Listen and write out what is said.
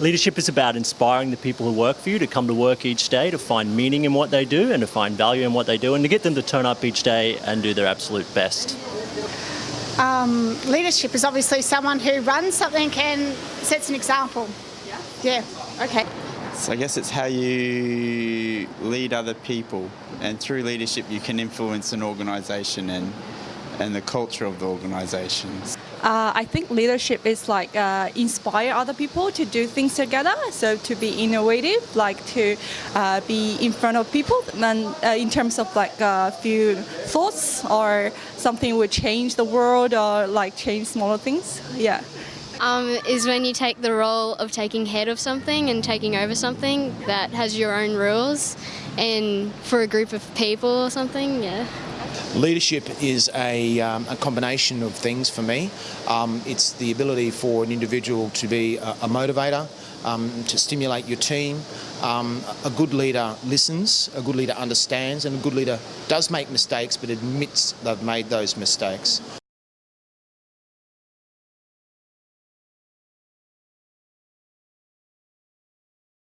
Leadership is about inspiring the people who work for you to come to work each day, to find meaning in what they do and to find value in what they do, and to get them to turn up each day and do their absolute best. Um, leadership is obviously someone who runs something and sets an example. Yeah. Yeah. Okay. So I guess it's how you lead other people, and through leadership you can influence an organisation and and the culture of the organisations. Uh, I think leadership is like uh, inspire other people to do things together. So to be innovative, like to uh, be in front of people, and uh, in terms of like a few thoughts or something would change the world or like change smaller things. Yeah. Um, is when you take the role of taking head of something and taking over something that has your own rules and for a group of people or something, yeah. Leadership is a, um, a combination of things for me. Um, it's the ability for an individual to be a, a motivator, um, to stimulate your team. Um, a good leader listens, a good leader understands, and a good leader does make mistakes but admits they've made those mistakes.